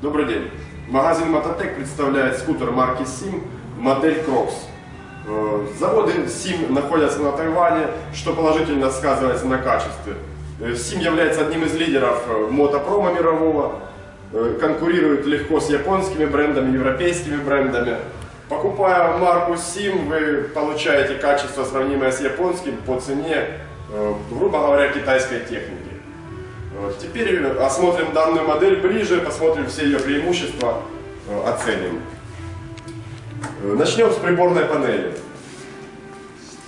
Добрый день. Магазин Мототек представляет скутер марки SIM, модель Crocs. Э, Заводы SIM находятся на Тайване, что положительно сказывается на качестве. Э, SIM является одним из лидеров э, мотопрома мирового, Э, конкурирует легко с японскими брендами, европейскими брендами. Покупая марку SIM, вы получаете качество, сравнимое с японским, по цене, э, грубо говоря, китайской техники. Вот. Теперь осмотрим данную модель ближе, посмотрим все ее преимущества, э, оценим. Э, Начнем с приборной панели.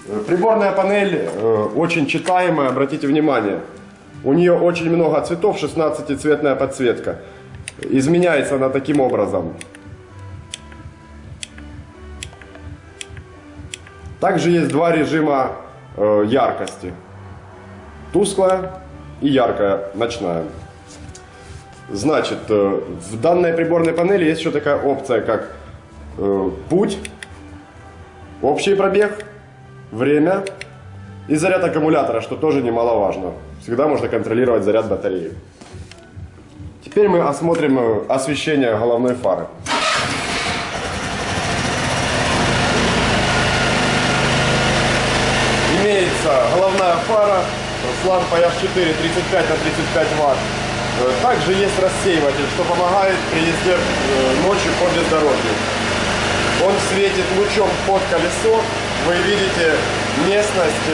Э, Приборная панель э, очень читаемая, обратите внимание. У нее очень много цветов, 16-цветная подсветка. Изменяется она таким образом. Также есть два режима э, яркости. Тусклая и яркая, ночная. Значит, э, в данной приборной панели есть еще такая опция, как э, путь, общий пробег, время и заряд аккумулятора, что тоже немаловажно. Всегда можно контролировать заряд батареи. Теперь мы осмотрим э, освещение головной фары. Имеется головная фара с лампой H4 35 на 35 ватт. Э, Также есть рассеиватель, что помогает при езде э, ночью по бездорожью. Он светит лучом под колесо. Вы видите местность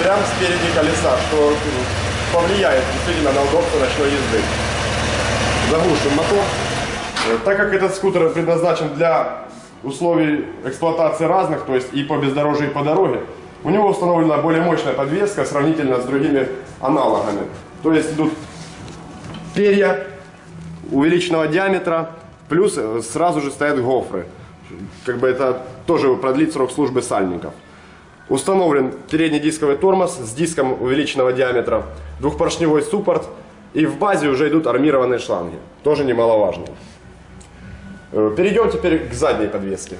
прямо спереди колеса, что э, повлияет действительно на удобство ночной езды. Заглушим мотор. Э, Так как этот скутер предназначен для условий эксплуатации разных, то есть и по бездорожью, и по дороге, у него установлена более мощная подвеска сравнительно с другими аналогами. То есть идут перья увеличенного диаметра, плюс э, сразу же стоят гофры. Как бы это тоже продлит срок службы сальников. Установлен передний дисковый тормоз с диском увеличенного диаметра, двухпоршневой суппорт и в базе уже идут армированные шланги. Тоже немаловажно. Э, Перейдем теперь к задней подвеске.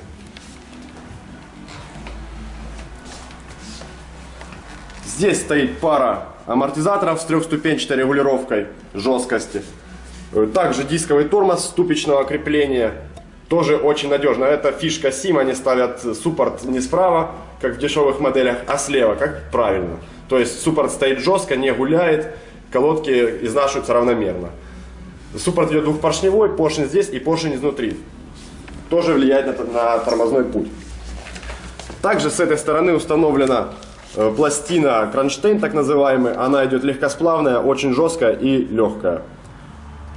Здесь стоит пара амортизаторов с трехступенчатой регулировкой жесткости. Э, Также дисковый тормоз ступичного крепления. Тоже очень надежно. Это фишка SIM. Они ставят суппорт не справа, как в дешевых моделях, а слева, как правильно. То есть суппорт стоит жестко, не гуляет. Колодки изнашиваются равномерно. Суппорт идет двухпоршневой, поршень здесь и поршень изнутри. Тоже влияет на, на тормозной путь. Также с этой стороны установлена пластина кронштейн, так называемый. Она идет легкосплавная, очень жесткая и легкая.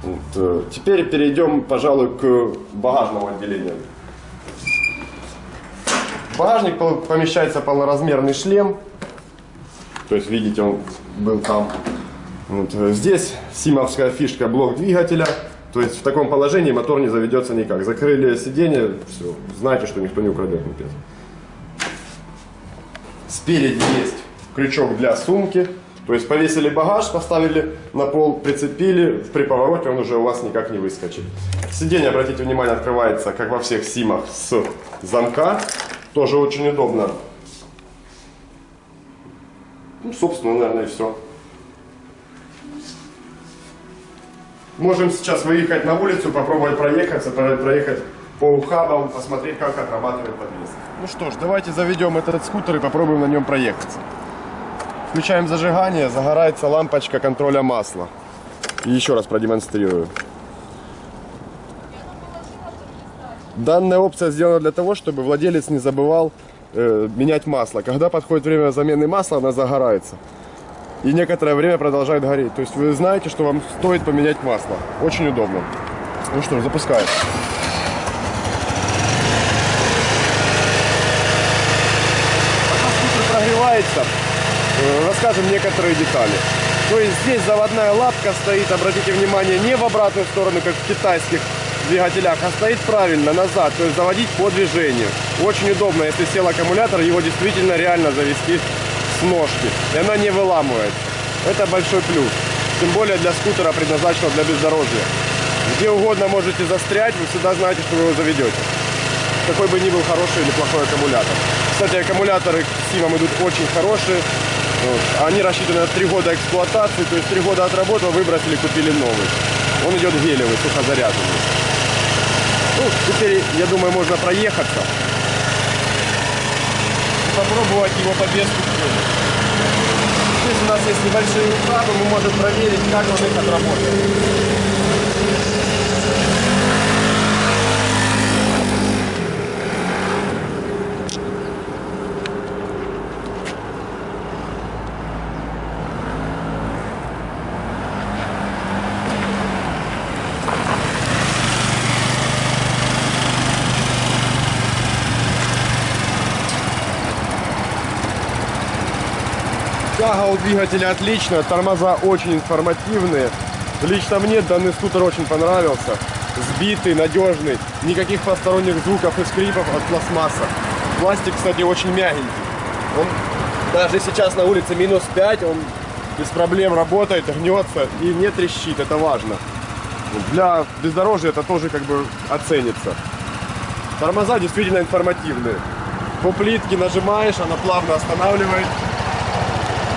Вот, э, Теперь перейдем, пожалуй, к багажному отделению. В багажник помещается полноразмерный шлем. То есть, видите, он был там. Вот, э, Здесь симовская фишка блок двигателя. То есть в таком положении мотор не заведется никак. Закрыли сиденье, все, знаете, что никто не украдет мопед. Спереди есть крючок для сумки. То есть повесили багаж, поставили на пол, прицепили, при повороте он уже у вас никак не выскочит. Сиденье, обратите внимание, открывается, как во всех симах, с замка. Тоже очень удобно. Ну, собственно, наверное, и все. Можем сейчас выехать на улицу, попробовать проехаться, про- проехать по ухабам, посмотреть, как отрабатывает подвеска. Ну что ж, давайте заведем этот скутер и попробуем на нем проехаться. Включаем зажигание, загорается лампочка контроля масла. И еще раз продемонстрирую. Данная опция сделана для того, чтобы владелец не забывал э, менять масло. Когда подходит время замены масла, она загорается. И некоторое время продолжает гореть. То есть вы знаете, что вам стоит поменять масло. Очень удобно. Ну что запускаем. Пока скутер прогревается, э, расскажем некоторые детали. То есть здесь заводная лапка стоит, обратите внимание, не в обратную сторону, как в китайских двигателях, а стоит правильно, назад, то есть заводить по движению. Очень удобно, если сел аккумулятор, его действительно реально завести с ножки, и она не выламывается. Это большой плюс, тем более для скутера, предназначенного для бездорожья. Где угодно можете застрять, вы всегда знаете, что вы его заведете. Какой бы ни был хороший или плохой аккумулятор. Кстати, аккумуляторы к Симам идут очень хорошие. Вот. Они рассчитаны на 3 года эксплуатации, то есть 3 года отработал, выбросили, купили новый. Он идет гелевый, сухозаряженный. Ну, теперь, я думаю, можно проехаться. Попробовать его по. Здесь у нас есть небольшие уклады, мы можем проверить, как он их отработает. Тяга у двигателя отличная, тормоза очень информативные. Лично мне данный скутер очень понравился. Сбитый, надежный, никаких посторонних звуков и скрипов от пластмасса. Пластик, кстати, очень мягенький. Он даже сейчас на улице минус 5, он без проблем работает, гнется и не трещит, это важно. Для бездорожья это тоже как бы оценится. Тормоза действительно информативные. По плитке нажимаешь, она плавно останавливает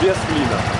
без клина.